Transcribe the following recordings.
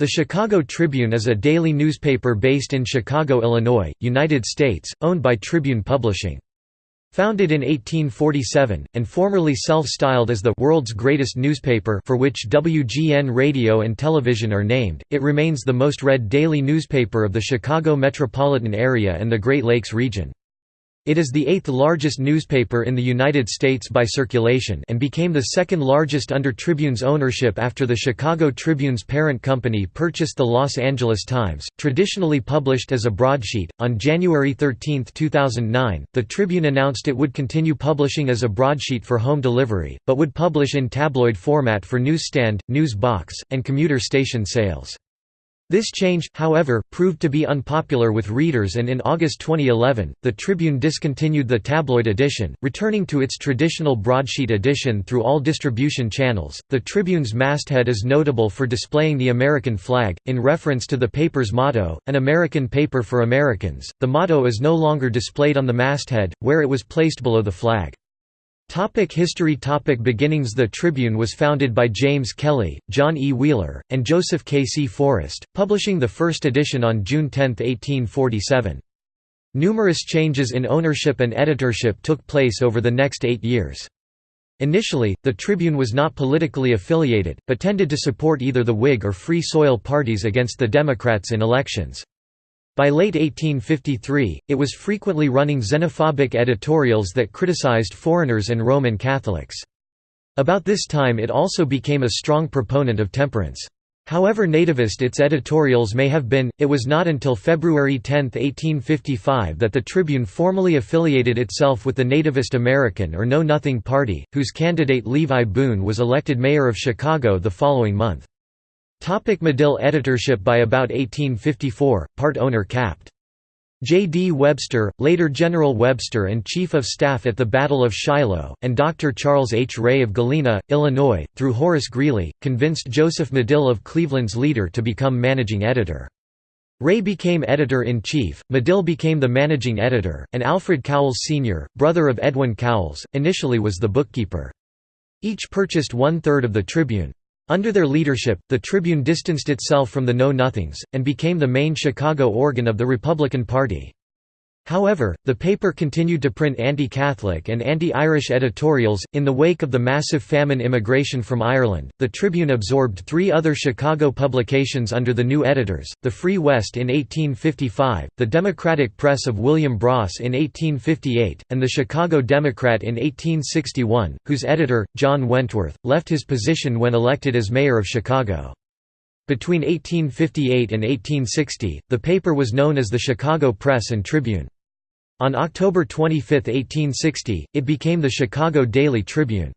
The Chicago Tribune is a daily newspaper based in Chicago, Illinois, United States, owned by Tribune Publishing. Founded in 1847, and formerly self-styled as the «world's greatest newspaper» for which WGN Radio and Television are named, it remains the most read daily newspaper of the Chicago metropolitan area and the Great Lakes region. It is the eighth largest newspaper in the United States by circulation and became the second largest under Tribune's ownership after the Chicago Tribune's parent company purchased the Los Angeles Times. Traditionally published as a broadsheet, on January 13, 2009, the Tribune announced it would continue publishing as a broadsheet for home delivery, but would publish in tabloid format for newsstand, news box, and commuter station sales. This change, however, proved to be unpopular with readers and in August 2011, the Tribune discontinued the tabloid edition, returning to its traditional broadsheet edition through all distribution channels. The Tribune's masthead is notable for displaying the American flag, in reference to the paper's motto, An American Paper for Americans. The motto is no longer displayed on the masthead, where it was placed below the flag. Topic history Topic Beginnings The Tribune was founded by James Kelly, John E. Wheeler, and Joseph K. C. Forrest, publishing the first edition on June 10, 1847. Numerous changes in ownership and editorship took place over the next eight years. Initially, the Tribune was not politically affiliated, but tended to support either the Whig or Free Soil parties against the Democrats in elections. By late 1853, it was frequently running xenophobic editorials that criticized foreigners and Roman Catholics. About this time it also became a strong proponent of temperance. However nativist its editorials may have been, it was not until February 10, 1855 that the Tribune formally affiliated itself with the Nativist American or Know Nothing Party, whose candidate Levi Boone was elected mayor of Chicago the following month. Topic Medill editorship By about 1854, part owner capt. J. D. Webster, later General Webster and Chief of Staff at the Battle of Shiloh, and Dr. Charles H. Ray of Galena, Illinois, through Horace Greeley, convinced Joseph Medill of Cleveland's leader to become managing editor. Ray became editor-in-chief, Medill became the managing editor, and Alfred Cowles Sr., brother of Edwin Cowles, initially was the bookkeeper. Each purchased one-third of the Tribune. Under their leadership, the Tribune distanced itself from the Know-Nothings, and became the main Chicago organ of the Republican Party. However, the paper continued to print anti-Catholic and anti-Irish editorials. In the wake of the massive famine immigration from Ireland, the Tribune absorbed three other Chicago publications under the new editors: the Free West in 1855, the Democratic Press of William Bross in 1858, and the Chicago Democrat in 1861, whose editor, John Wentworth, left his position when elected as mayor of Chicago. Between 1858 and 1860, the paper was known as the Chicago Press and Tribune. On October 25, 1860, it became the Chicago Daily Tribune.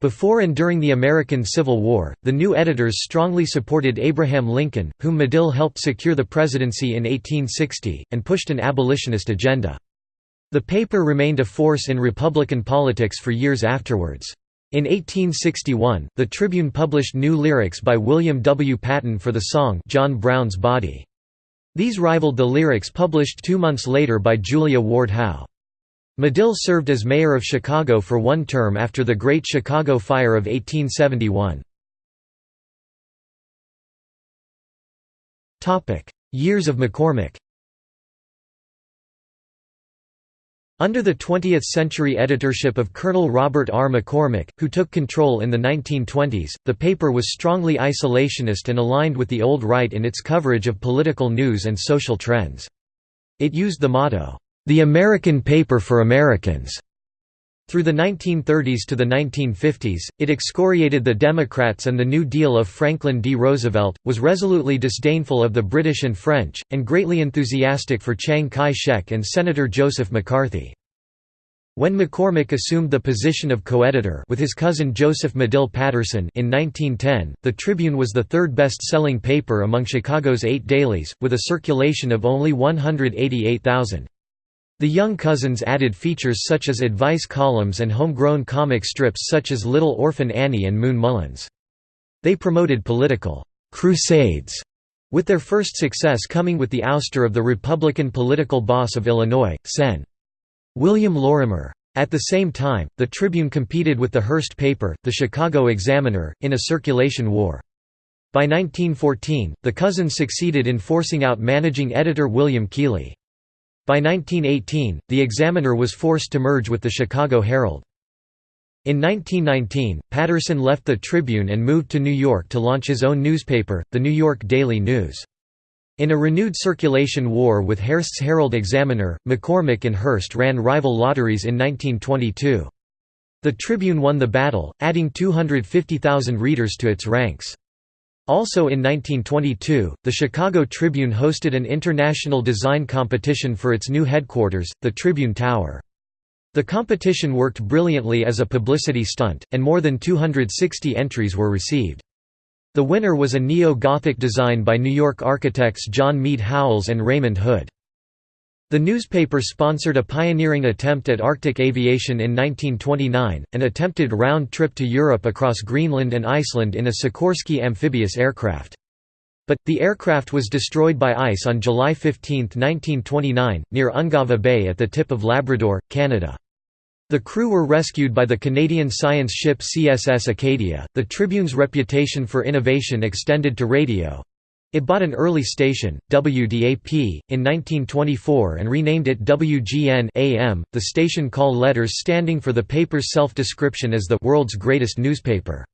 Before and during the American Civil War, the new editors strongly supported Abraham Lincoln, whom Medill helped secure the presidency in 1860, and pushed an abolitionist agenda. The paper remained a force in Republican politics for years afterwards. In 1861, the Tribune published new lyrics by William W. Patton for the song John Brown's Body. These rivaled the lyrics published two months later by Julia Ward Howe. Medill served as mayor of Chicago for one term after the Great Chicago Fire of 1871. Years of McCormick Under the 20th-century editorship of Colonel Robert R. McCormick, who took control in the 1920s, the paper was strongly isolationist and aligned with the old right in its coverage of political news and social trends. It used the motto, "'The American Paper for Americans' Through the 1930s to the 1950s, it excoriated the Democrats and the New Deal of Franklin D. Roosevelt, was resolutely disdainful of the British and French, and greatly enthusiastic for Chiang Kai-shek and Senator Joseph McCarthy. When McCormick assumed the position of co-editor with his cousin Joseph Medill Patterson in 1910, the Tribune was the third best-selling paper among Chicago's eight dailies, with a circulation of only 188,000. The Young Cousins added features such as advice columns and homegrown comic strips such as Little Orphan Annie and Moon Mullins. They promoted political «crusades», with their first success coming with the ouster of the Republican political boss of Illinois, Sen. William Lorimer. At the same time, the Tribune competed with the Hearst paper, the Chicago Examiner, in a circulation war. By 1914, the cousins succeeded in forcing out managing editor William Keeley. By 1918, the Examiner was forced to merge with the Chicago Herald. In 1919, Patterson left the Tribune and moved to New York to launch his own newspaper, the New York Daily News. In a renewed circulation war with Hearst's Herald Examiner, McCormick and Hearst ran rival lotteries in 1922. The Tribune won the battle, adding 250,000 readers to its ranks. Also in 1922, the Chicago Tribune hosted an international design competition for its new headquarters, the Tribune Tower. The competition worked brilliantly as a publicity stunt, and more than 260 entries were received. The winner was a neo-Gothic design by New York architects John Mead Howells and Raymond Hood. The newspaper sponsored a pioneering attempt at Arctic aviation in 1929, an attempted round trip to Europe across Greenland and Iceland in a Sikorsky amphibious aircraft. But, the aircraft was destroyed by ice on July 15, 1929, near Ungava Bay at the tip of Labrador, Canada. The crew were rescued by the Canadian science ship CSS Acadia. The Tribune's reputation for innovation extended to radio. It bought an early station, WDAP, in 1924 and renamed it WGN AM, the station call letters standing for the paper's self-description as the world's greatest newspaper.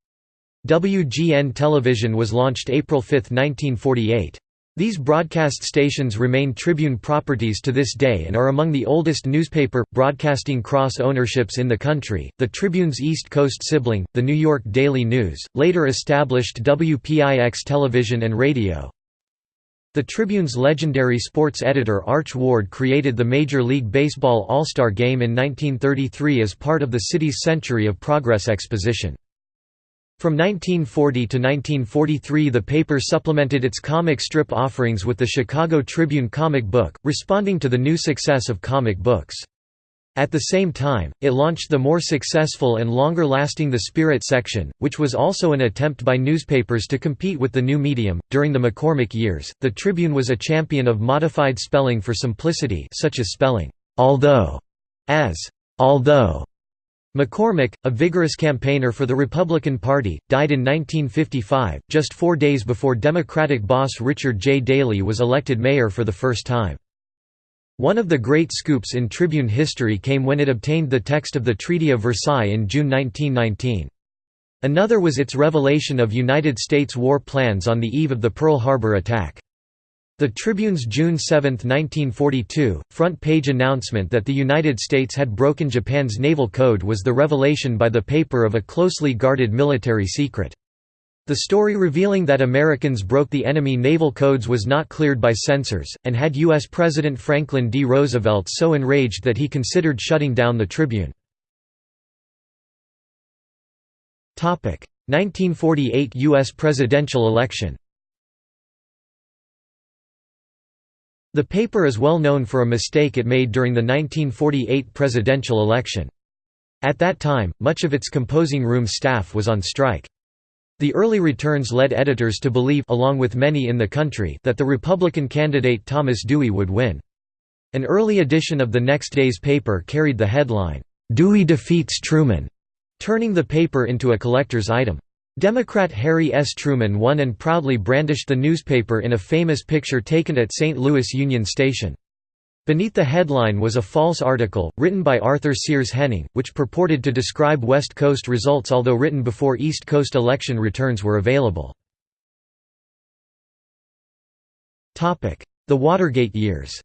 WGN Television was launched April 5, 1948. These broadcast stations remain Tribune properties to this day and are among the oldest newspaper broadcasting cross ownerships in the country. The Tribune's East Coast sibling, the New York Daily News, later established WPIX television and radio. The Tribune's legendary sports editor Arch Ward created the Major League Baseball All-Star Game in 1933 as part of the city's Century of Progress exposition. From 1940 to 1943 the paper supplemented its comic strip offerings with the Chicago Tribune comic book, responding to the new success of comic books. At the same time, it launched the more successful and longer-lasting The Spirit section, which was also an attempt by newspapers to compete with the new medium. During the McCormick years, the Tribune was a champion of modified spelling for simplicity, such as spelling although as although McCormick, a vigorous campaigner for the Republican Party, died in 1955, just four days before Democratic boss Richard J. Daley was elected mayor for the first time. One of the great scoops in Tribune history came when it obtained the text of the Treaty of Versailles in June 1919. Another was its revelation of United States war plans on the eve of the Pearl Harbor attack. The Tribune's June 7, 1942, front-page announcement that the United States had broken Japan's naval code was the revelation by the paper of a closely guarded military secret. The story revealing that Americans broke the enemy naval codes was not cleared by censors, and had U.S. President Franklin D. Roosevelt so enraged that he considered shutting down the Tribune. 1948 U.S. presidential election The paper is well known for a mistake it made during the 1948 presidential election. At that time, much of its composing room staff was on strike. The early returns led editors to believe along with many in the country that the Republican candidate Thomas Dewey would win. An early edition of the next day's paper carried the headline, "'Dewey defeats Truman'", turning the paper into a collector's item. Democrat Harry S. Truman won and proudly brandished the newspaper in a famous picture taken at St. Louis Union Station. Beneath the headline was a false article, written by Arthur Sears Henning, which purported to describe West Coast results although written before East Coast election returns were available. The Watergate years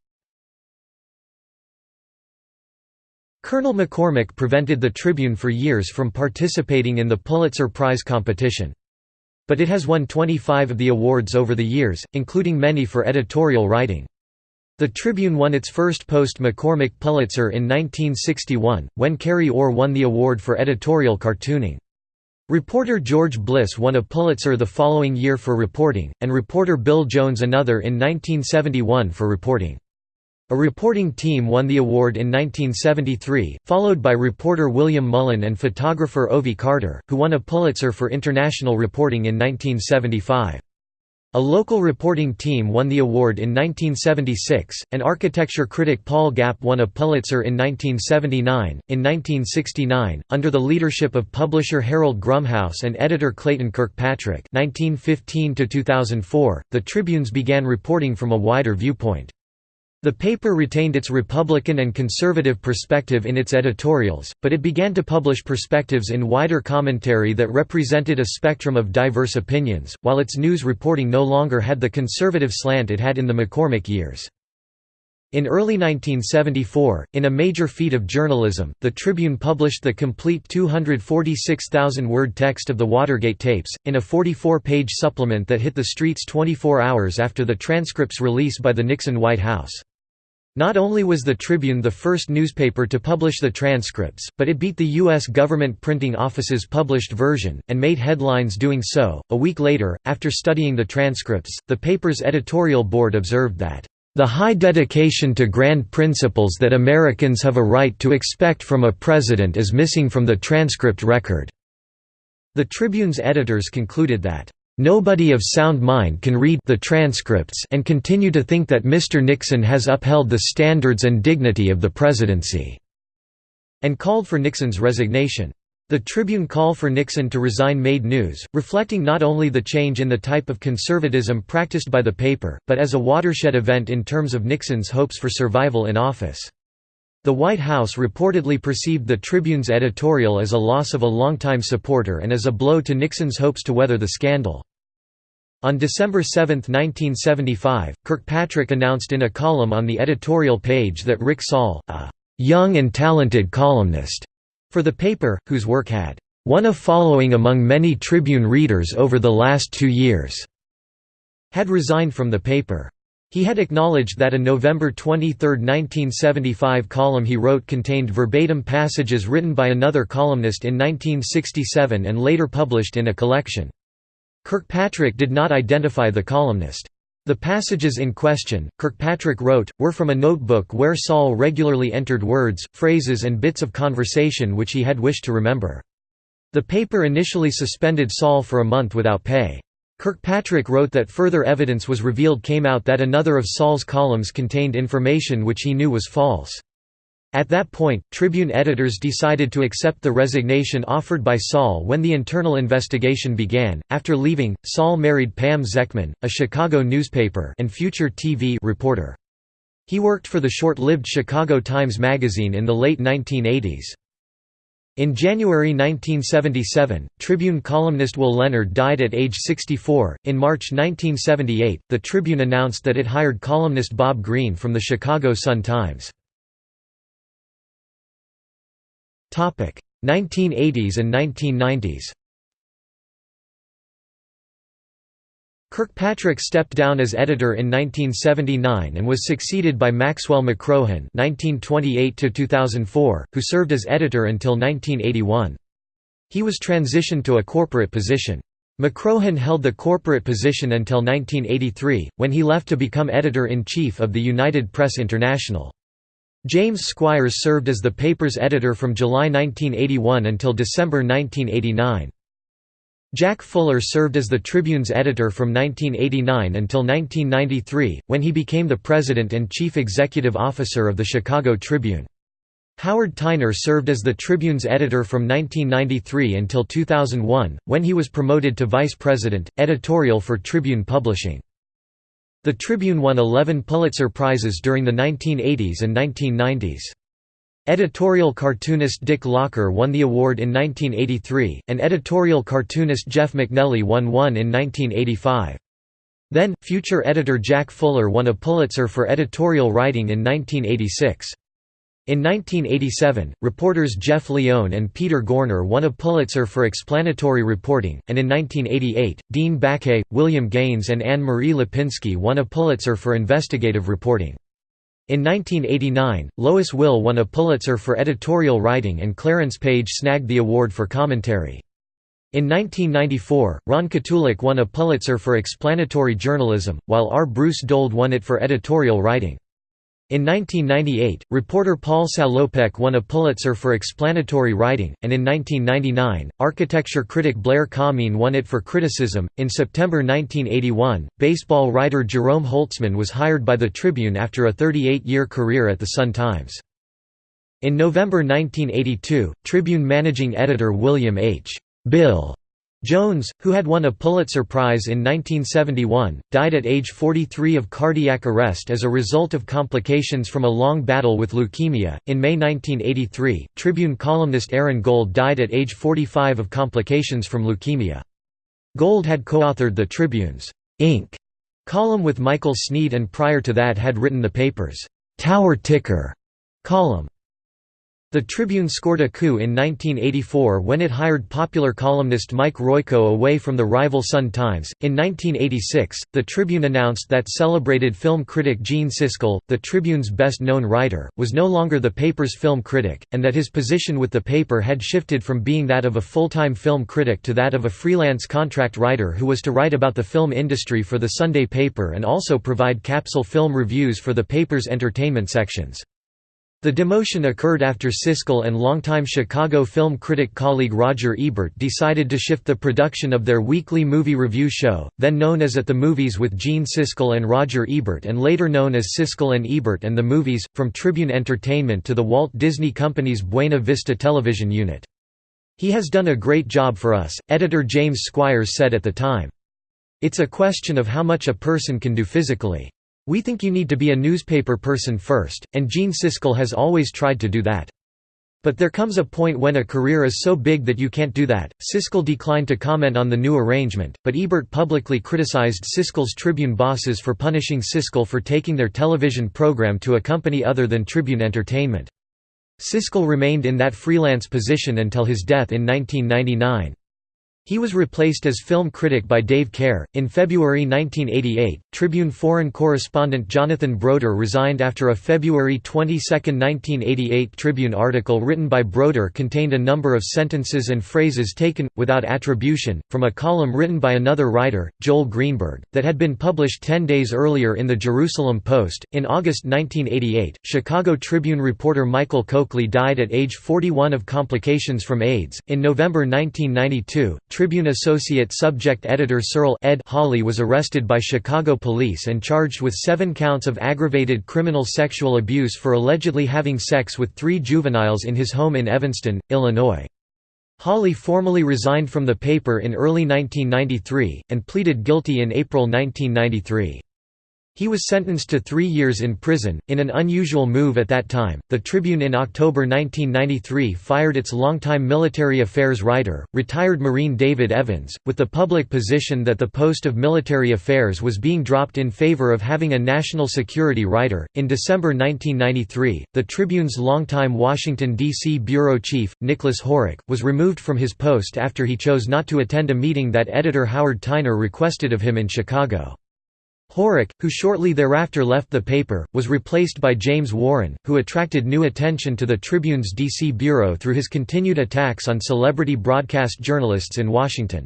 Colonel McCormick prevented the Tribune for years from participating in the Pulitzer Prize competition. But it has won 25 of the awards over the years, including many for editorial writing. The Tribune won its first post-McCormick Pulitzer in 1961, when Carey Orr won the award for editorial cartooning. Reporter George Bliss won a Pulitzer the following year for reporting, and reporter Bill Jones another in 1971 for reporting. A reporting team won the award in 1973, followed by reporter William Mullen and photographer Ovie Carter, who won a Pulitzer for international reporting in 1975. A local reporting team won the award in 1976, and architecture critic Paul Gapp won a Pulitzer in 1979. In 1969, under the leadership of publisher Harold Grumhaus and editor Clayton Kirkpatrick (1915–2004), the Tribunes began reporting from a wider viewpoint. The paper retained its Republican and conservative perspective in its editorials, but it began to publish perspectives in wider commentary that represented a spectrum of diverse opinions, while its news reporting no longer had the conservative slant it had in the McCormick years. In early 1974, in a major feat of journalism, the Tribune published the complete 246,000-word text of the Watergate tapes, in a 44-page supplement that hit the streets 24 hours after the transcript's release by the Nixon White House. Not only was the Tribune the first newspaper to publish the transcripts, but it beat the U.S. government printing office's published version, and made headlines doing so. A week later, after studying the transcripts, the paper's editorial board observed that, the high dedication to grand principles that Americans have a right to expect from a president is missing from the transcript record." The Tribune's editors concluded that, Nobody of sound mind can read the transcripts and continue to think that Mr. Nixon has upheld the standards and dignity of the presidency", and called for Nixon's resignation. The Tribune call for Nixon to resign made news, reflecting not only the change in the type of conservatism practiced by the paper, but as a watershed event in terms of Nixon's hopes for survival in office. The White House reportedly perceived the Tribune's editorial as a loss of a longtime supporter and as a blow to Nixon's hopes to weather the scandal. On December 7, 1975, Kirkpatrick announced in a column on the editorial page that Rick Soll, a young and talented columnist for the paper, whose work had won a following among many Tribune readers over the last two years, had resigned from the paper. He had acknowledged that a November 23, 1975 column he wrote contained verbatim passages written by another columnist in 1967 and later published in a collection. Kirkpatrick did not identify the columnist. The passages in question, Kirkpatrick wrote, were from a notebook where Soll regularly entered words, phrases and bits of conversation which he had wished to remember. The paper initially suspended Soll for a month without pay. Kirkpatrick wrote that further evidence was revealed came out that another of Soll's columns contained information which he knew was false. At that point, Tribune editors decided to accept the resignation offered by Soll when the internal investigation began. After leaving, Soll married Pam Zekman, a Chicago newspaper and future TV reporter. He worked for the short-lived Chicago Times Magazine in the late 1980s. In January 1977, Tribune columnist Will Leonard died at age 64. In March 1978, the Tribune announced that it hired columnist Bob Greene from the Chicago Sun-Times. 1980s and 1990s Kirkpatrick stepped down as editor in 1979 and was succeeded by Maxwell McCrohon (1928–2004), who served as editor until 1981. He was transitioned to a corporate position. McCrohon held the corporate position until 1983, when he left to become editor-in-chief of the United Press International. James Squires served as the paper's editor from July 1981 until December 1989. Jack Fuller served as the Tribune's editor from 1989 until 1993, when he became the president and chief executive officer of the Chicago Tribune. Howard Tyner served as the Tribune's editor from 1993 until 2001, when he was promoted to vice president, editorial for Tribune Publishing. The Tribune won 11 Pulitzer Prizes during the 1980s and 1990s. Editorial cartoonist Dick Locher won the award in 1983, and editorial cartoonist Jeff MacNelly won one in 1985. Then, future editor Jack Fuller won a Pulitzer for editorial writing in 1986. In 1987, reporters Jeff Lyon and Peter Gorner won a Pulitzer for explanatory reporting, and in 1988, Dean Baquet, William Gaines and Anne-Marie Lipinski won a Pulitzer for investigative reporting. In 1989, Lois Wille won a Pulitzer for editorial writing and Clarence Page snagged the award for commentary. In 1994, Ron Kotulak won a Pulitzer for explanatory journalism, while R. Bruce Dold won it for editorial writing. In 1998, reporter Paul Salopek won a Pulitzer for explanatory writing, and in 1999, architecture critic Blair Kamin won it for criticism. In September 1981, baseball writer Jerome Holtzman was hired by the Tribune after a 38 year career at the Sun Times. In November 1982, Tribune managing editor William H. Bill Jones, who had won a Pulitzer Prize in 1971, died at age 43 of cardiac arrest as a result of complications from a long battle with leukemia. In May 1983, Tribune columnist Aaron Gold died at age 45 of complications from leukemia. Gold had co-authored the Tribune's Ink column with Michael Sneed and prior to that had written the paper's Tower Ticker column. The Tribune scored a coup in 1984 when it hired popular columnist Mike Royko away from the rival Sun Times. In 1986, the Tribune announced that celebrated film critic Gene Siskel, the Tribune's best known writer, was no longer the paper's film critic, and that his position with the paper had shifted from being that of a full time film critic to that of a freelance contract writer who was to write about the film industry for the Sunday paper and also provide capsule film reviews for the paper's entertainment sections. The demotion occurred after Siskel and longtime Chicago film critic colleague Roger Ebert decided to shift the production of their weekly movie review show, then known as At the Movies with Gene Siskel and Roger Ebert and later known as Siskel and Ebert and the Movies, from Tribune Entertainment to the Walt Disney Company's Buena Vista television unit. He has done a great job for us, editor James Squires said at the time. It's a question of how much a person can do physically. We think you need to be a newspaper person first, and Gene Siskel has always tried to do that. But there comes a point when a career is so big that you can't do that. Siskel declined to comment on the new arrangement, but Ebert publicly criticized Siskel's Tribune bosses for punishing Siskel for taking their television program to a company other than Tribune Entertainment. Siskel remained in that freelance position until his death in 1999. He was replaced as film critic by Dave Kehr. In February 1988, Tribune foreign correspondent Jonathan Broder resigned after a February 22, 1988 Tribune article written by Broder contained a number of sentences and phrases taken, without attribution, from a column written by another writer, Joel Greenberg, that had been published ten days earlier in the Jerusalem Post. In August 1988, Chicago Tribune reporter Michael Coakley died at age 41 of complications from AIDS. In November 1992, Tribune associate subject editor Cyril Ed Hawley was arrested by Chicago police and charged with seven counts of aggravated criminal sexual abuse for allegedly having sex with three juveniles in his home in Evanston, Illinois. Hawley formally resigned from the paper in early 1993, and pleaded guilty in April 1993. He was sentenced to three years in prison. In an unusual move at that time, the Tribune in October 1993 fired its longtime military affairs writer, retired Marine David Evans, with the public position that the post of military affairs was being dropped in favor of having a national security writer. In December 1993, the Tribune's longtime Washington, D.C. bureau chief, Nicholas Horrock, was removed from his post after he chose not to attend a meeting that editor Howard Tyner requested of him in Chicago. Horrock, who shortly thereafter left the paper, was replaced by James Warren, who attracted new attention to the Tribune's D.C. bureau through his continued attacks on celebrity broadcast journalists in Washington.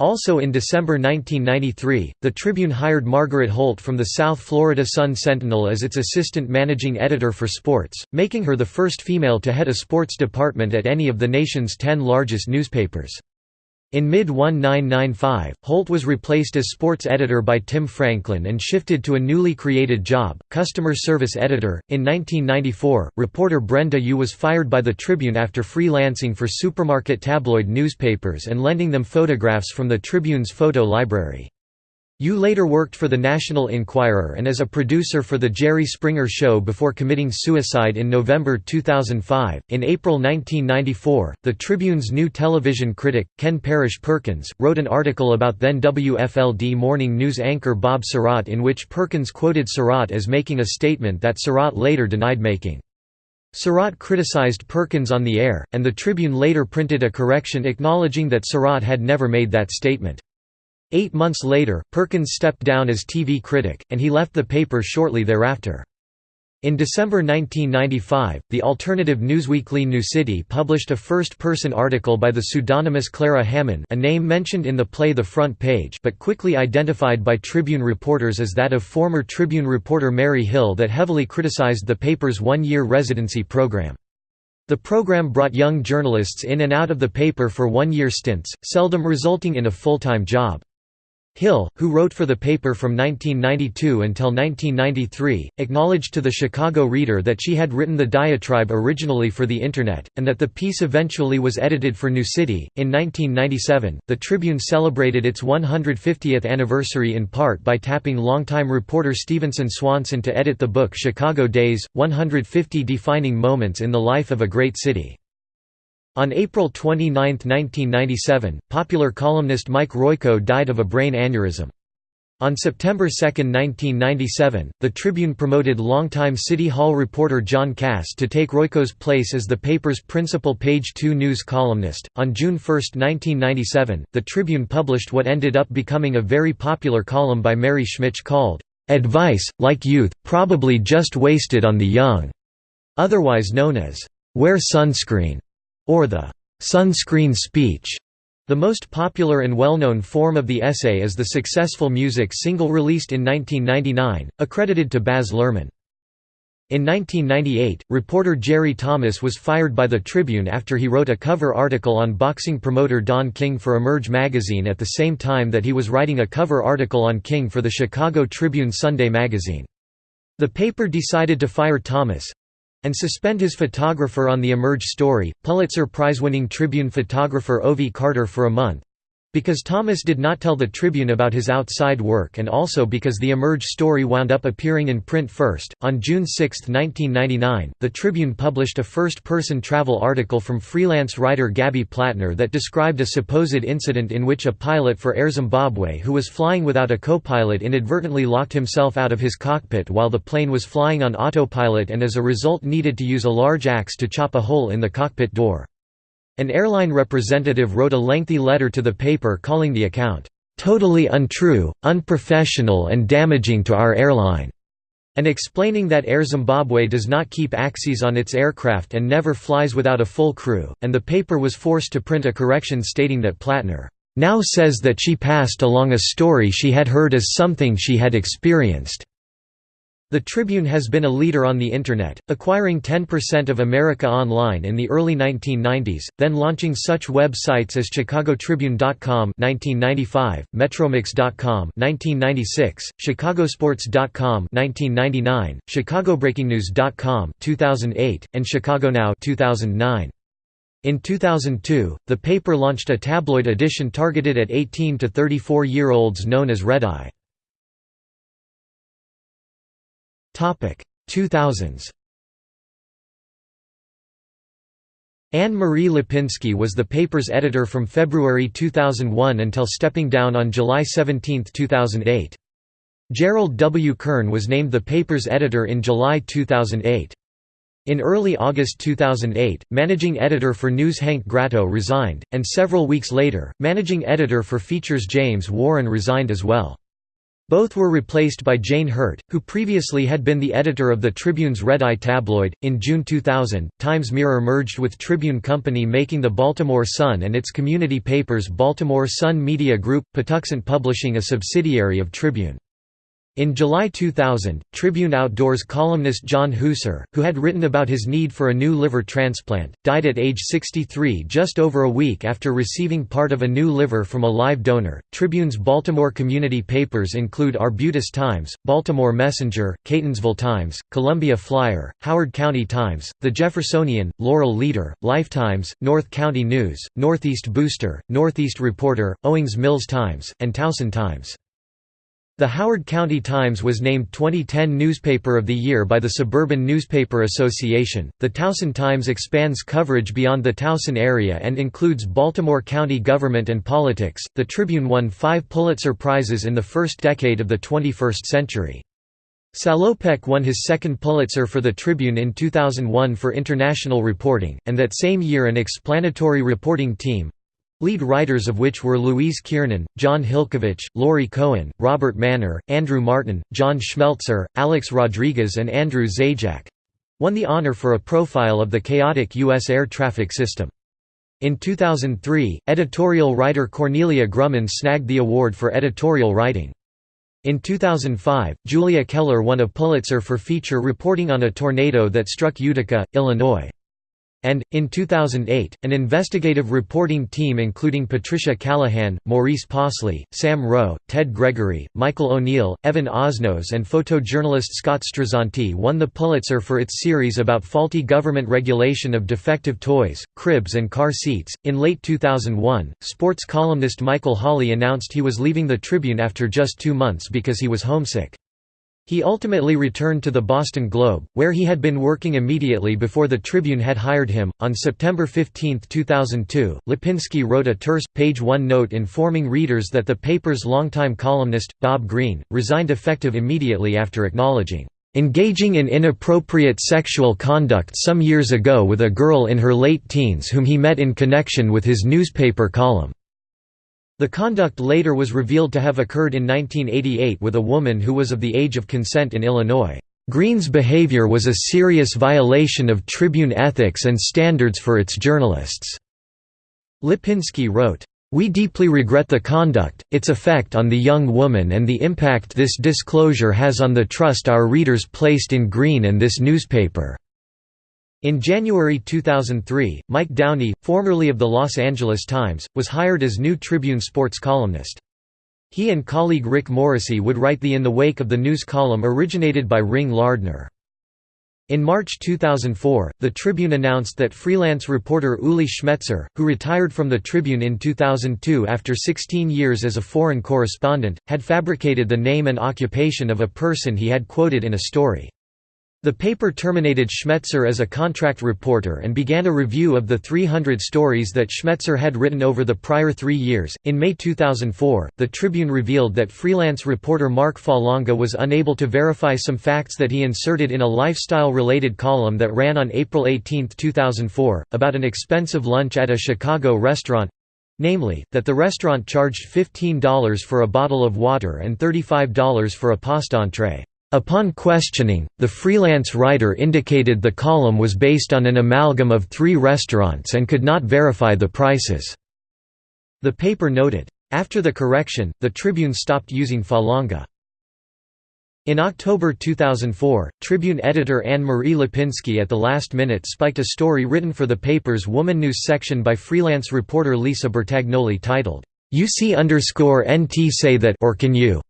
Also in December 1993, the Tribune hired Margaret Holt from the South Florida Sun-Sentinel as its assistant managing editor for sports, making her the first female to head a sports department at any of the nation's ten largest newspapers. In mid-1995, Holt was replaced as sports editor by Tim Franklin and shifted to a newly created job, customer service editor. In 1994, reporter Brenda Yu was fired by the Tribune after freelancing for supermarket tabloid newspapers and lending them photographs from the Tribune's photo library. Yu later worked for the National Enquirer and as a producer for The Jerry Springer Show before committing suicide in November 2005. In April 1994, the Tribune's new television critic, Ken Parish Perkins, wrote an article about then WFLD morning news anchor Bob Sirott in which Perkins quoted Sirott as making a statement that Sirott later denied making. Sirott criticized Perkins on the air, and the Tribune later printed a correction acknowledging that Sirott had never made that statement. Eight months later, Perkins stepped down as TV critic, and he left the paper shortly thereafter. In December 1995, the alternative newsweekly New City published a first-person article by the pseudonymous Clara Hammond a name mentioned in the play The Front Page but quickly identified by Tribune reporters as that of former Tribune reporter Mary Hill that heavily criticized the paper's one-year residency program. The program brought young journalists in and out of the paper for one-year stints, seldom resulting in a full-time job. Hill, who wrote for the paper from 1992 until 1993, acknowledged to the Chicago Reader that she had written the diatribe originally for the Internet, and that the piece eventually was edited for New City. In 1997, the Tribune celebrated its 150th anniversary in part by tapping longtime reporter Stevenson Swanson to edit the book Chicago Days 150 Defining Moments in the Life of a Great City. On April 29, 1997, popular columnist Mike Royko died of a brain aneurysm. On September 2, 1997, the Tribune promoted longtime City Hall reporter John Kass to take Royko's place as the paper's principal page 2 news columnist. On June 1, 1997, the Tribune published what ended up becoming a very popular column by Mary Schmich called, Advice, like youth, probably just wasted on the young, otherwise known as, Wear Sunscreen or the sunscreen speech. The most popular and well-known form of the essay is the successful music single released in 1999, accredited to Baz Luhrmann. In 1998, reporter Jerry Thomas was fired by the Tribune after he wrote a cover article on boxing promoter Don King for Emerge magazine at the same time that he was writing a cover article on King for the Chicago Tribune Sunday magazine. The paper decided to fire Thomas, and suspend his photographer on the Emerge story, Pulitzer Prize-winning Tribune photographer Ovie Carter for a month, because Thomas did not tell the Tribune about his outside work and also because the Emerge story wound up appearing in print first. On June 6, 1999, the Tribune published a first person travel article from freelance writer Gaby Plattner that described a supposed incident in which a pilot for Air Zimbabwe who was flying without a co pilot inadvertently locked himself out of his cockpit while the plane was flying on autopilot and as a result needed to use a large axe to chop a hole in the cockpit door. An airline representative wrote a lengthy letter to the paper calling the account, "...totally untrue, unprofessional and damaging to our airline." and explaining that Air Zimbabwe does not keep axes on its aircraft and never flies without a full crew, and the paper was forced to print a correction stating that Plattner now says that she passed along a story she had heard as something she had experienced. The Tribune has been a leader on the Internet, acquiring 10% of America Online in the early 1990s, then launching such websites as ChicagoTribune.com (1995), MetroMix.com (1996), ChicagoSports.com (1999), ChicagoBreakingNews.com (2008), and ChicagoNow (2009). In 2002, the paper launched a tabloid edition targeted at 18 to 34-year-olds known as Red Eye. Topic 2000s. Anne-Marie Lipinski was the paper's editor from February 2001 until stepping down on July 17, 2008. Gerould W. Kern was named the paper's editor in July 2008. In early August 2008, managing editor for News Hanke Gratteau resigned, and several weeks later, managing editor for Features James Warren resigned as well. Both were replaced by Jane Hirt, who previously had been the editor of the Tribune's Red Eye tabloid. In June 2000, Times Mirror merged with Tribune Company, making the Baltimore Sun and its community papers Baltimore Sun Media Group, Patuxent Publishing a subsidiary of Tribune. In July 2000, Tribune Outdoors columnist John Husar, who had written about his need for a new liver transplant, died at age 63 just over a week after receiving part of a new liver from a live donor. Tribune's Baltimore community papers include Arbutus Times, Baltimore Messenger, Catonsville Times, Columbia Flyer, Howard County Times, The Jeffersonian, Laurel Leader, Lifetimes, North County News, Northeast Booster, Northeast Reporter, Owings Mills Times, and Towson Times. The Howard County Times was named 2010 Newspaper of the Year by the Suburban Newspaper Association. The Towson Times expands coverage beyond the Towson area and includes Baltimore County government and politics. The Tribune won five Pulitzer Prizes in the first decade of the 21st century. Salopek won his second Pulitzer for the Tribune in 2001 for international reporting, and that same year an explanatory reporting team, lead writers of which were Louise Kiernan, Jon Hilkevitch, Laurie Cohen, Robert Manor, Andrew Martin, John Schmeltzer, Alex Rodriguez and Andrew Zajac—won the honor for a profile of the chaotic U.S. air traffic system. In 2003, editorial writer Cornelia Grumman snagged the award for editorial writing. In 2005, Julia Keller won a Pulitzer for feature reporting on a tornado that struck Utica, Illinois. And, in 2008, an investigative reporting team including Patricia Callahan, Maurice Possley, Sam Roe, Ted Gregory, Michael Oneal, Evan Osnos and photojournalist Scott Strazzante won the Pulitzer for its series about faulty government regulation of defective toys, cribs and car seats. In late 2001, sports columnist Michael Holley announced he was leaving the Tribune after just two months because he was homesick. He ultimately returned to the Boston Globe, where he had been working immediately before the Tribune had hired him. On September 15, 2002, Lipinski wrote a terse, page one note informing readers that the paper's longtime columnist, Bob Greene, resigned effective immediately after acknowledging, engaging in inappropriate sexual conduct some years ago with a girl in her late teens whom he met in connection with his newspaper column. The conduct later was revealed to have occurred in 1988 with a woman who was of the age of consent in Illinois. Greene's behavior was a serious violation of Tribune ethics and standards for its journalists. Lipinski wrote, "...we deeply regret the conduct, its effect on the young woman and the impact this disclosure has on the trust our readers placed in Greene and this newspaper." In January 2003, Mike Downey, formerly of the Los Angeles Times, was hired as new Tribune sports columnist. He and colleague Rick Morrissey would write the In the Wake of the News column originated by Ring Lardner. In March 2004, the Tribune announced that freelance reporter Uli Schmetzer, who retired from the Tribune in 2002 after 16 years as a foreign correspondent, had fabricated the name and occupation of a person he had quoted in a story. The paper terminated Schmetzer as a contract reporter and began a review of the 300 stories that Schmetzer had written over the prior three years. In May 2004, the Tribune revealed that freelance reporter Mark Falanga was unable to verify some facts that he inserted in a lifestyle related column that ran on April 18, 2004, about an expensive lunch at a Chicago restaurant namely, that the restaurant charged $15 for a bottle of water and $35 for a pasta entree. Upon questioning, the freelance writer indicated the column was based on an amalgam of three restaurants and could not verify the prices. The paper noted, after the correction, the Tribune stopped using Falanga. In October 2004, Tribune editor Anne-Marie Lipinski at the last minute spiked a story written for the paper's Woman News section by freelance reporter Lisa Bertagnoli titled, "'You see underscore NT say that or can you?'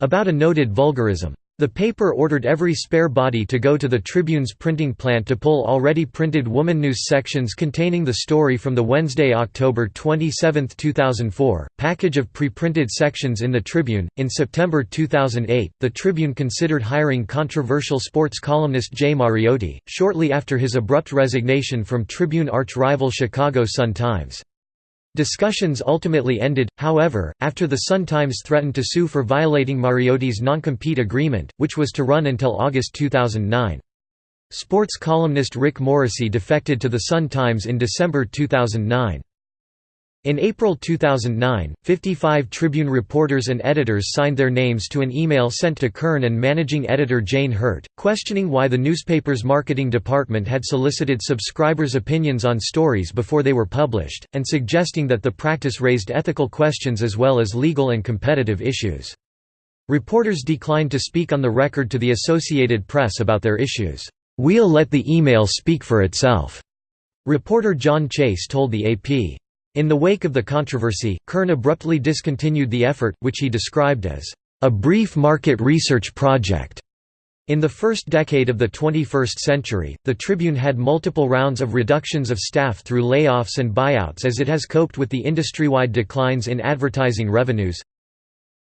about a noted vulgarism. The paper ordered every spare body to go to the Tribune's printing plant to pull already printed Woman News sections containing the story from the Wednesday, October 27, 2004, package of pre-printed sections in the Tribune. In September 2008, the Tribune considered hiring controversial sports columnist Jay Mariotti, shortly after his abrupt resignation from Tribune arch-rival Chicago Sun-Times. Discussions ultimately ended, however, after the Sun-Times threatened to sue for violating Mariotti's non-compete agreement, which was to run until August 2009. Sports columnist Rick Morrissey defected to the Sun-Times in December 2009. In April 2009, 55 Tribune reporters and editors signed their names to an email sent to Kern and managing editor Jane Hirt, questioning why the newspaper's marketing department had solicited subscribers' opinions on stories before they were published, and suggesting that the practice raised ethical questions as well as legal and competitive issues. Reporters declined to speak on the record to the Associated Press about their issues. "'We'll let the email speak for itself,' reporter John Chase told the AP. In the wake of the controversy, Kern abruptly discontinued the effort, which he described as a brief market research project. In the first decade of the 21st century, the Tribune had multiple rounds of reductions of staff through layoffs and buyouts as it has coped with the industry-wide declines in advertising revenues.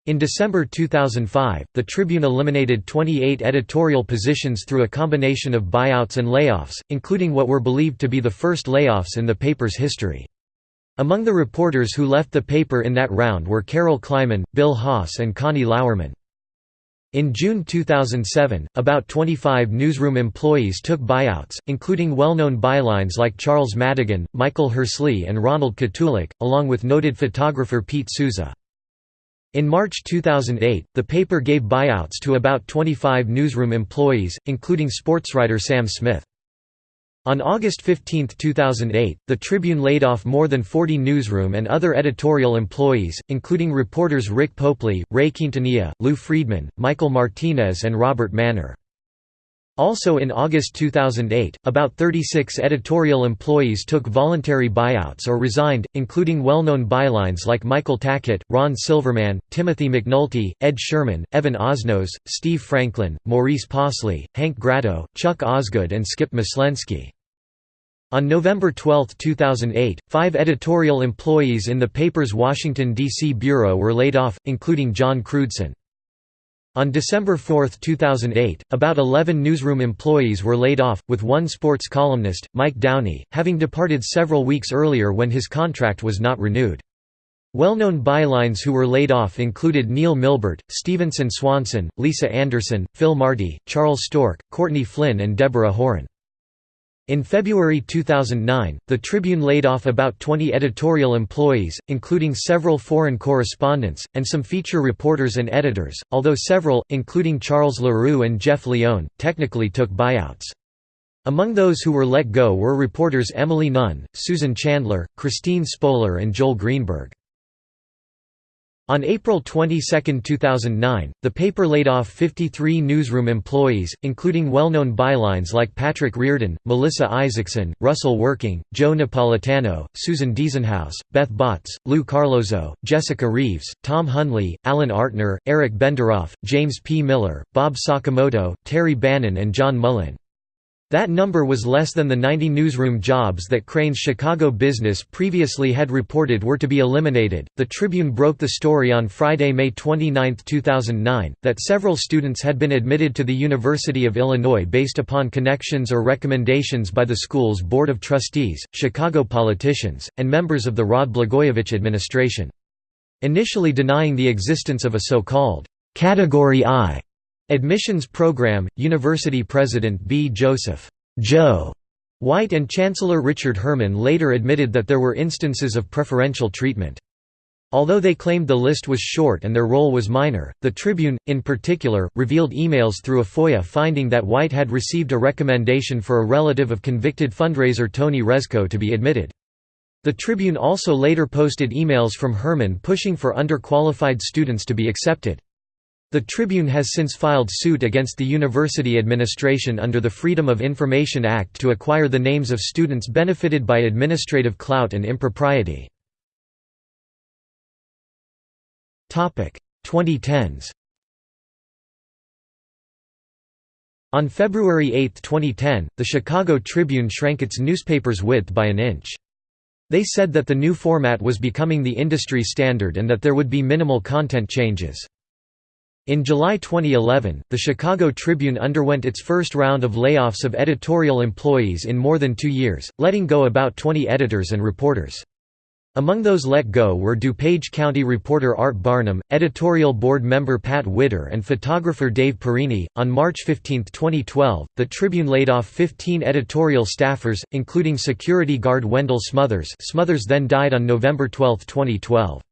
In December 2005, the Tribune eliminated 28 editorial positions through a combination of buyouts and layoffs, including what were believed to be the first layoffs in the paper's history. Among the reporters who left the paper in that round were Carol Kleiman, Bill Haas and Connie Lauerman. In June 2007, about 25 newsroom employees took buyouts, including well-known bylines like Charles Madigan, Michael Hirsley and Ronald Kotulak, along with noted photographer Pete Souza. In March 2008, the paper gave buyouts to about 25 newsroom employees, including sportswriter Sam Smith. On August 15, 2008, the Tribune laid off more than 40 newsroom and other editorial employees, including reporters Rick Popely, Ray Quintanilla, Lou Friedman, Michael Martinez and Robert Manor. Also in August 2008, about 36 editorial employees took voluntary buyouts or resigned, including well-known bylines like Michael Tackett, Ron Silverman, Timothy McNulty, Ed Sherman, Evan Osnos, Steve Franklin, Maurice Possley, Hanke Gratteau, Chuck Osgood and Skip Myslenski. On November 12, 2008, five editorial employees in the paper's Washington, D.C. bureau were laid off, including John Crewdson. On December 4, 2008, about 11 newsroom employees were laid off, with one sports columnist, Mike Downey, having departed several weeks earlier when his contract was not renewed. Well-known bylines who were laid off included Neil Milbert, Stevenson Swanson, Lisa Anderson, Phil Marty, Charles Storch, Courtney Flynn and Deborah Horan. In February 2009, the Tribune laid off about 20 editorial employees, including several foreign correspondents, and some feature reporters and editors, although several, including Charles Leroux and Jeff Lyon, technically took buyouts. Among those who were let go were reporters Emily Nunn, Susan Chandler, Christine Spolar and Joel Greenberg. On April 22, 2009, the paper laid off 53 newsroom employees, including well-known bylines like Patrick Reardon, Melissa Isaacson, Russell Working, Joe Napolitano, Susan Diesenhouse, Beth Botts, Lou Carlozo, Jessica Reaves, Tom Hundley, Alan Artner, Eric Benderoff, James P. Miller, Bob Sakamoto, Terry Bannon and John Mullen. That number was less than the 90 newsroom jobs that Crain's Chicago business previously had reported were to be eliminated. The Tribune broke the story on Friday, May 29, 2009, that several students had been admitted to the University of Illinois based upon connections or recommendations by the school's Board of Trustees, Chicago politicians, and members of the Rod Blagojevich administration. Initially denying the existence of a so-called Category I Admissions Program, University President B. Joseph Joe White and Chancellor Richard Herman later admitted that there were instances of preferential treatment. Although they claimed the list was short and their role was minor, the Tribune, in particular, revealed emails through a FOIA finding that White had received a recommendation for a relative of convicted fundraiser Tony Rezko to be admitted. The Tribune also later posted emails from Herman pushing for underqualified students to be accepted. The Tribune has since filed suit against the university administration under the Freedom of Information Act to acquire the names of students benefited by administrative clout and impropriety. 2010s On February 8, 2010, the Chicago Tribune shrank its newspaper's width by an inch. They said that the new format was becoming the industry standard and that there would be minimal content changes. In July 2011, the Chicago Tribune underwent its first round of layoffs of editorial employees in more than two years, letting go about 20 editors and reporters. Among those let go were DuPage County reporter Art Barnum, editorial board member Pat Widder, and photographer Dave Pierini. On March 15, 2012, the Tribune laid off 15 editorial staffers, including security guard Wendell Smothers. Smothers then died on November 12, 2012.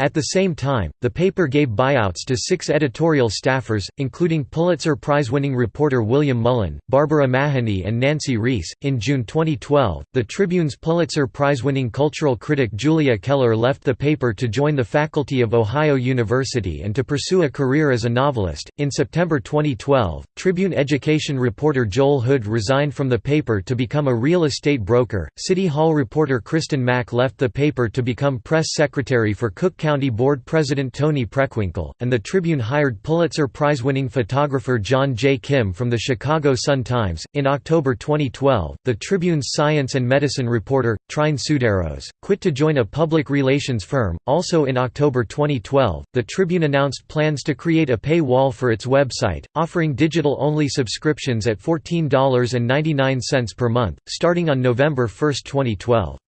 At the same time, the paper gave buyouts to six editorial staffers, including Pulitzer Prize-winning reporter William Mullen, Barbara Mahany, and Nancy Reese. In June 2012, the Tribune's Pulitzer Prize-winning cultural critic Julia Keller left the paper to join the faculty of Ohio University and to pursue a career as a novelist. In September 2012, Tribune education reporter Joel Hood resigned from the paper to become a real estate broker. City Hall reporter Kristen Mack left the paper to become press secretary for Cook County County Board President Toni Preckwinkle, and the Tribune hired Pulitzer Prize-winning photographer John J. Kim from the Chicago Sun-Times. In October 2012, the Tribune's science and medicine reporter, Trine Tsouderos, quit to join a public relations firm. Also in October 2012, the Tribune announced plans to create a pay wall for its website, offering digital-only subscriptions at $14.99 per month, starting on November 1, 2012.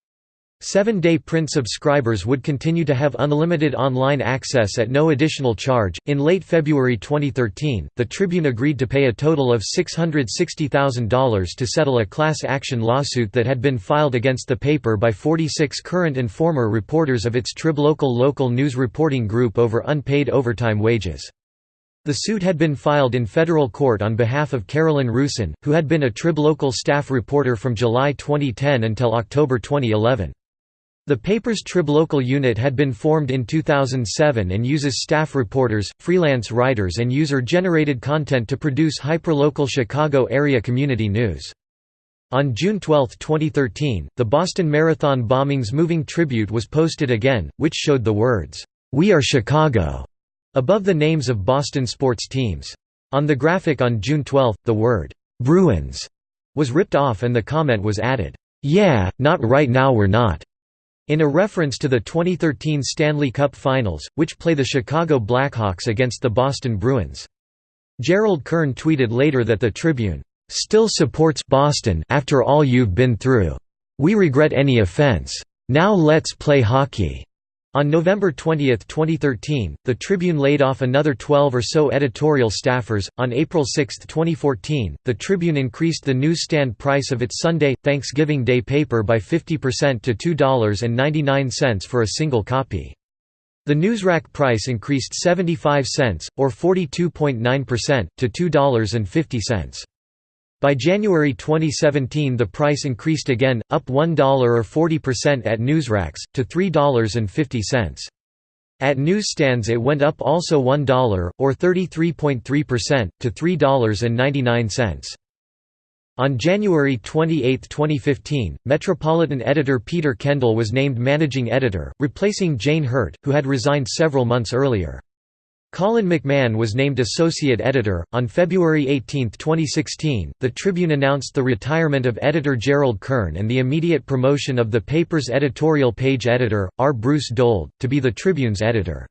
Seven-day print subscribers would continue to have unlimited online access at no additional charge. In late February 2013, the Tribune agreed to pay a total of $660,000 to settle a class action lawsuit that had been filed against the paper by 46 current and former reporters of its Triblocal local news reporting group over unpaid overtime wages. The suit had been filed in federal court on behalf of Carolyn Rusin, who had been a Triblocal staff reporter from July 2010 until October 2011. The paper's Triblocal unit had been formed in 2007 and uses staff reporters, freelance writers and user-generated content to produce hyperlocal Chicago area community news. On June 12, 2013, the Boston Marathon bombings moving tribute was posted again, which showed the words, "'We are Chicago' above the names of Boston sports teams. On the graphic on June 12, the word, "'Bruins' was ripped off and the comment was added, "'Yeah, not right now we're not' in a reference to the 2013 Stanley Cup Finals, which play the Chicago Blackhawks against the Boston Bruins. Gerould Kern tweeted later that the Tribune, "...still supports Boston after all you've been through. We regret any offense. Now let's play hockey." On November 20, 2013, the Tribune laid off another 12 or so editorial staffers. On April 6, 2014, the Tribune increased the newsstand price of its Sunday, Thanksgiving Day paper by 50% to $2.99 for a single copy. The newsrack price increased 75 cents, or 42.9%, to $2.50. By January 2017 the price increased again, up $1 or 40% at newsracks, to $3.50. At newsstands it went up also $1, or 33.3%, to $3.99. On January 28, 2015, Metropolitan editor Peter Kendall was named managing editor, replacing Jane Hirt, who had resigned several months earlier. Colin McMahon was named associate editor. On February 18, 2016, the Tribune announced the retirement of editor Gerould Kern and the immediate promotion of the paper's editorial page editor, R. Bruce Dold, to be the Tribune's editor.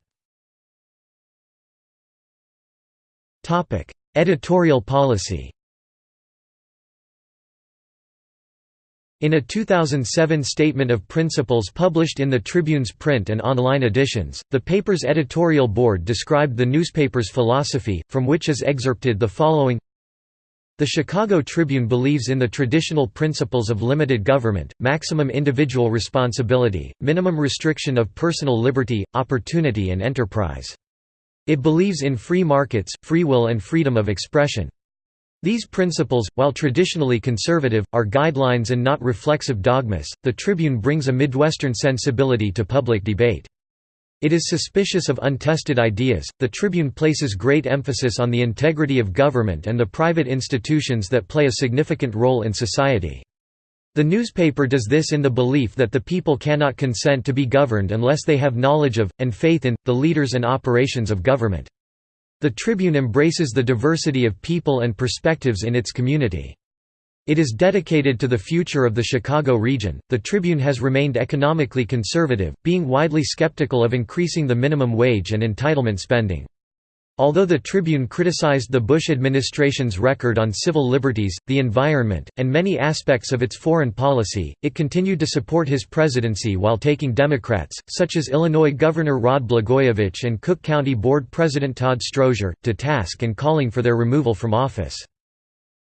Editorial policy In a 2007 Statement of Principles published in the Tribune's print and online editions, the paper's editorial board described the newspaper's philosophy, from which is excerpted the following The Chicago Tribune believes in the traditional principles of limited government, maximum individual responsibility, minimum restriction of personal liberty, opportunity and enterprise. It believes in free markets, free will and freedom of expression. These principles, while traditionally conservative, are guidelines and not reflexive dogmas. The Tribune brings a Midwestern sensibility to public debate. It is suspicious of untested ideas. The Tribune places great emphasis on the integrity of government and the private institutions that play a significant role in society. The newspaper does this in the belief that the people cannot consent to be governed unless they have knowledge of, and faith in, the leaders and operations of government. The Tribune embraces the diversity of people and perspectives in its community. It is dedicated to the future of the Chicago region. The Tribune has remained economically conservative, being widely skeptical of increasing the minimum wage and entitlement spending. Although the Tribune criticized the Bush administration's record on civil liberties, the environment, and many aspects of its foreign policy, it continued to support his presidency while taking Democrats, such as Illinois Governor Rod Blagojevich and Cook County Board President Todd Stroger, to task and calling for their removal from office.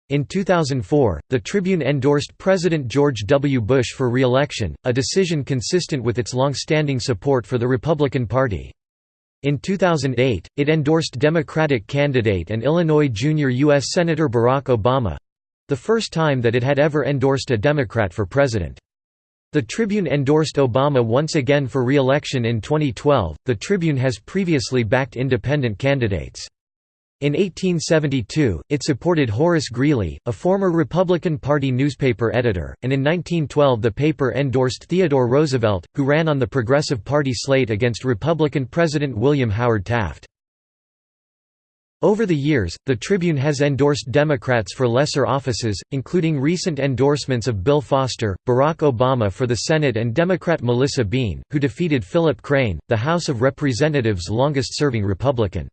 In 2004, the Tribune endorsed President George W. Bush for re-election, a decision consistent with its long-standing support for the Republican Party. In 2008, it endorsed Democratic candidate and Illinois junior U.S. Senator Barack Obama—the first time that it had ever endorsed a Democrat for president. The Tribune endorsed Obama once again for re-election in 2012. The Tribune has previously backed independent candidates. In 1872, it supported Horace Greeley, a former Republican Party newspaper editor, and in 1912 the paper endorsed Theodore Roosevelt, who ran on the Progressive Party slate against Republican President William Howard Taft. Over the years, the Tribune has endorsed Democrats for lesser offices, including recent endorsements of Bill Foster, Barack Obama for the Senate and Democrat Melissa Bean, who defeated Philip Crane, the House of Representatives' longest-serving Republican.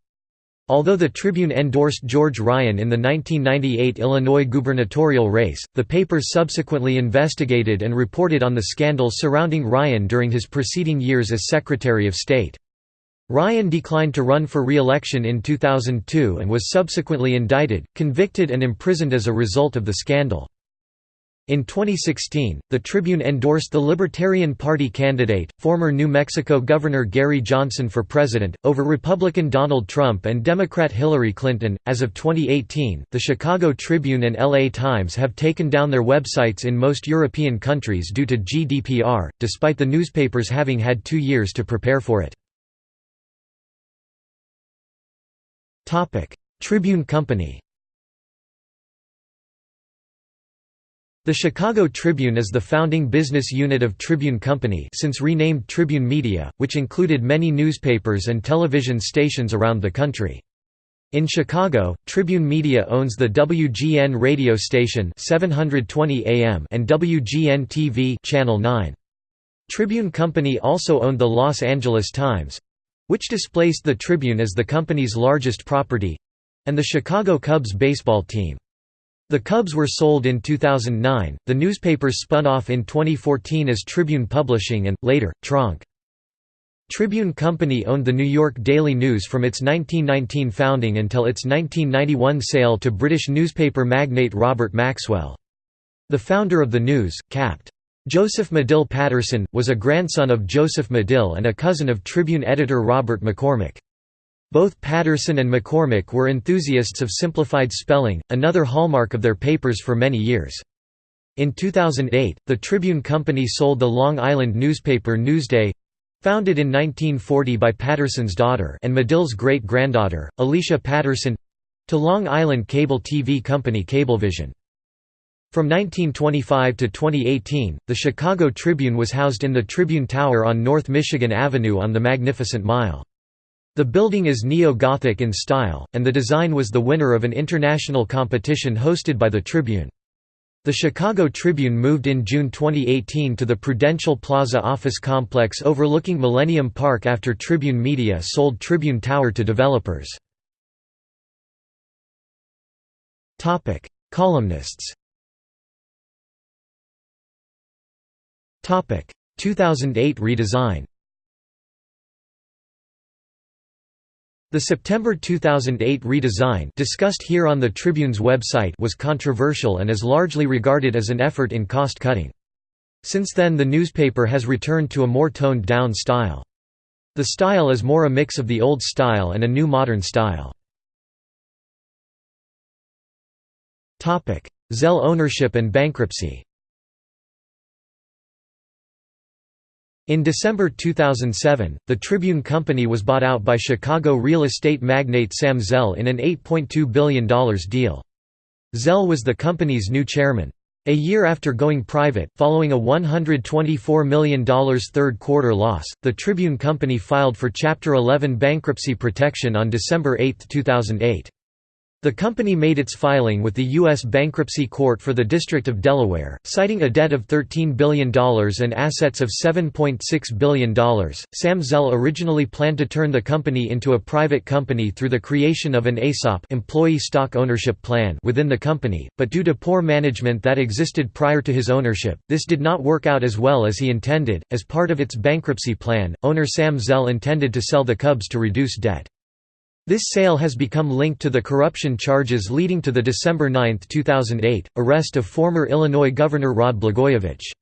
Although the Tribune endorsed George Ryan in the 1998 Illinois gubernatorial race, the paper subsequently investigated and reported on the scandals surrounding Ryan during his preceding years as Secretary of State. Ryan declined to run for re-election in 2002 and was subsequently indicted, convicted and imprisoned as a result of the scandal. In 2016, the Tribune endorsed the Libertarian Party candidate, former New Mexico Governor Gary Johnson for president, over Republican Donald Trump and Democrat Hillary Clinton. As of 2018, the Chicago Tribune and LA Times have taken down their websites in most European countries due to GDPR, despite the newspapers having had two years to prepare for it. Tribune Company The Chicago Tribune is the founding business unit of Tribune Company since renamed Tribune Media, which included many newspapers and television stations around the country. In Chicago, Tribune Media owns the WGN radio station 720 AM and WGN TV Channel 9. Tribune Company also owned the Los Angeles Times, which displaced the Tribune as the company's largest property—and the Chicago Cubs baseball team. The Cubs were sold in 2009, the newspaper spun off in 2014 as Tribune Publishing and, later, Tronc. Tribune Company owned the New York Daily News from its 1919 founding until its 1991 sale to British newspaper magnate Robert Maxwell. The founder of the News, Capt. Joseph Medill Patterson, was a grandson of Joseph Medill and a cousin of Tribune editor Robert McCormick. Both Patterson and McCormick were enthusiasts of simplified spelling, another hallmark of their papers for many years. In 2008, the Tribune Company sold the Long Island newspaper Newsday—founded in 1940 by Patterson's daughter and Medill's great-granddaughter, Alicia Patterson—to Long Island cable TV company Cablevision. From 1925 to 2018, the Chicago Tribune was housed in the Tribune Tower on North Michigan Avenue on the Magnificent Mile. The building is neo-Gothic in style, and the design was the winner of an international competition hosted by the Tribune. The Chicago Tribune moved in June 2018 to the Prudential Plaza office complex overlooking Millennium Park after Tribune Media sold Tribune Tower to developers. Columnists 2008 redesign The September 2008 redesign discussed here on the Tribune's website was controversial and is largely regarded as an effort in cost-cutting. Since then the newspaper has returned to a more toned-down style. The style is more a mix of the old style and a new modern style. Zell ownership and bankruptcy In December 2007, the Tribune Company was bought out by Chicago real estate magnate Sam Zell in an $8.2 billion deal. Zell was the company's new chairman. A year after going private, following a $124 million third-quarter loss, the Tribune Company filed for Chapter 11 bankruptcy protection on December 8, 2008. The company made its filing with the U.S. Bankruptcy Court for the District of Delaware, citing a debt of $13 billion and assets of $7.6 billion. Sam Zell originally planned to turn the company into a private company through the creation of an ESOP employee stock ownership plan within the company, but due to poor management that existed prior to his ownership, this did not work out as well as he intended. As part of its bankruptcy plan, owner Sam Zell intended to sell the Cubs to reduce debt. This sale has become linked to the corruption charges leading to the December 9, 2008, arrest of former Illinois Governor Rod Blagojevich.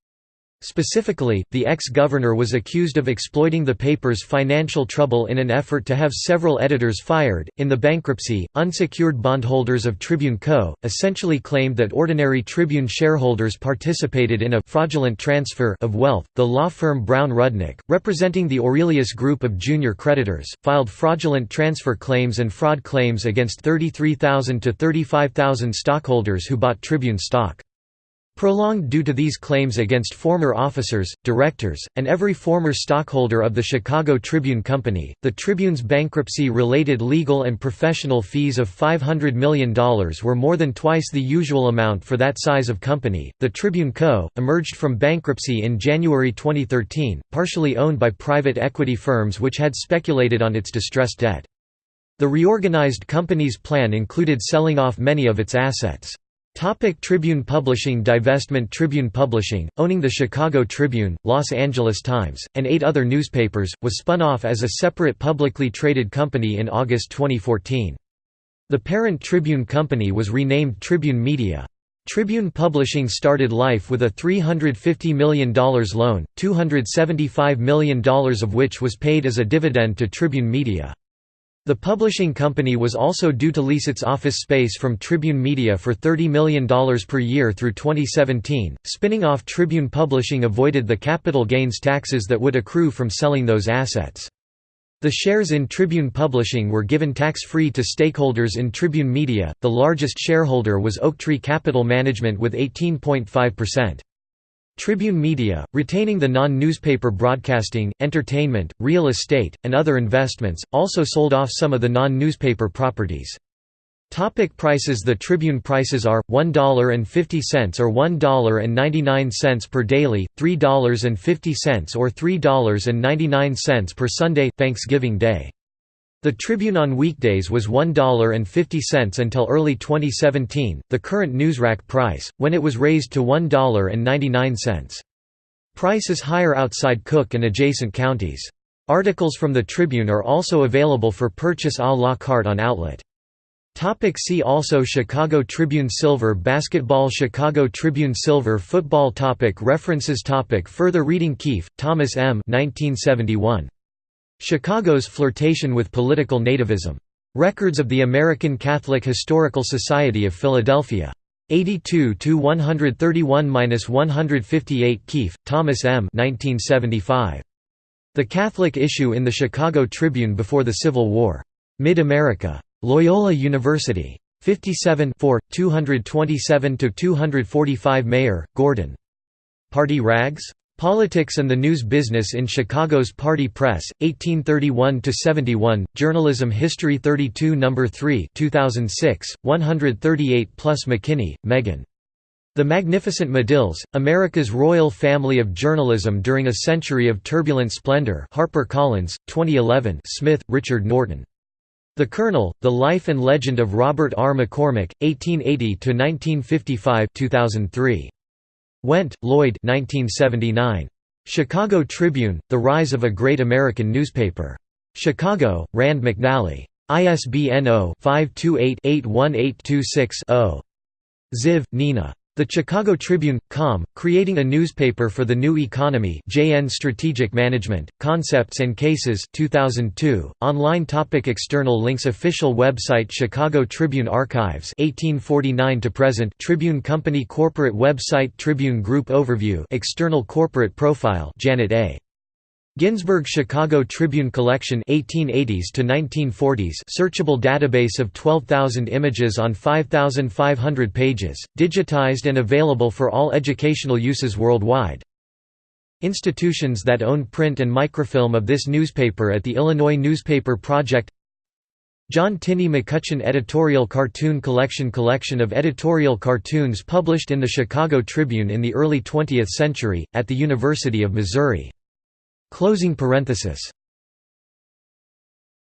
Specifically, the ex-governor was accused of exploiting the paper's financial trouble in an effort to have several editors fired. In the bankruptcy, unsecured bondholders of Tribune Co. essentially claimed that ordinary Tribune shareholders participated in a fraudulent transfer of wealth. The law firm Brown Rudnick, representing the Aurelius Group of junior creditors, filed fraudulent transfer claims and fraud claims against 33,000 to 35,000 stockholders who bought Tribune stock. Prolonged due to these claims against former officers, directors, and every former stockholder of the Chicago Tribune Company, the Tribune's bankruptcy-related legal and professional fees of $500 million were more than twice the usual amount for that size of company. The Tribune Co. emerged from bankruptcy in January 2013, partially owned by private equity firms which had speculated on its distressed debt. The reorganized company's plan included selling off many of its assets. Topic Tribune Publishing Divestment Tribune Publishing, owning the Chicago Tribune, Los Angeles Times, and eight other newspapers, was spun off as a separate publicly traded company in August 2014. The parent Tribune Company was renamed Tribune Media. Tribune Publishing started life with a $350 million loan, $275 million of which was paid as a dividend to Tribune Media. The publishing company was also due to lease its office space from Tribune Media for $30 million per year through 2017. Spinning off Tribune Publishing avoided the capital gains taxes that would accrue from selling those assets. The shares in Tribune Publishing were given tax-free to stakeholders in Tribune Media. The largest shareholder was Oaktree Capital Management with 18.5%. Tribune Media, retaining the non-newspaper broadcasting, entertainment, real estate, and other investments, also sold off some of the non-newspaper properties. Topic prices The Tribune prices are, $1.50 or $1.99 per daily, $3.50 or $3.99 per Sunday Thanksgiving Day. The Tribune on weekdays was $1.50 until early 2017, the current newsrack price, when it was raised to $1.99. Price is higher outside Cook and adjacent counties. Articles from the Tribune are also available for purchase à la carte on outlet. Topic see also Chicago Tribune Silver Basketball Chicago Tribune Silver Football topic References topic Further reading Keefe, Thomas M. 1971. Chicago's flirtation with political nativism. Records of the American Catholic Historical Society of Philadelphia. 82–131–158 Keefe, Thomas M. 1975. The Catholic Issue in the Chicago Tribune Before the Civil War. Mid-America. Loyola University. 57 227–245 Mayer, Gordon. Party Rags? Politics and the News Business in Chicago's Party Press, 1831–71, Journalism History 32 No. 3 2006, 138 plus McKinney, Megan. The Magnificent Medills, America's Royal Family of Journalism During a Century of Turbulent Splendor HarperCollins, 2011 Smith, Richard Norton. The Colonel, The Life and Legend of Robert R. McCormick, 1880–1955 2003. Wendt, Lloyd 1979. Chicago Tribune, The Rise of a Great American Newspaper. Chicago, Rand McNally. ISBN 0-528-81826-0. Ziv, Nina. The Chicago Tribune, com, creating a newspaper for the new economy JN Strategic Management, Concepts and Cases 2002, online topic External links Official website Chicago Tribune Archives 1849 to present Tribune Company Corporate website Tribune Group Overview External corporate profile Janet A. Ginsburg Chicago Tribune Collection 1880s to 1940s searchable database of 12,000 images on 5,500 pages, digitized and available for all educational uses worldwide. Institutions that own print and microfilm of this newspaper at the Illinois Newspaper Project John Tinney McCutcheon Editorial Cartoon Collection Collection of editorial cartoons published in the Chicago Tribune in the early 20th century, at the University of Missouri Closing parenthesis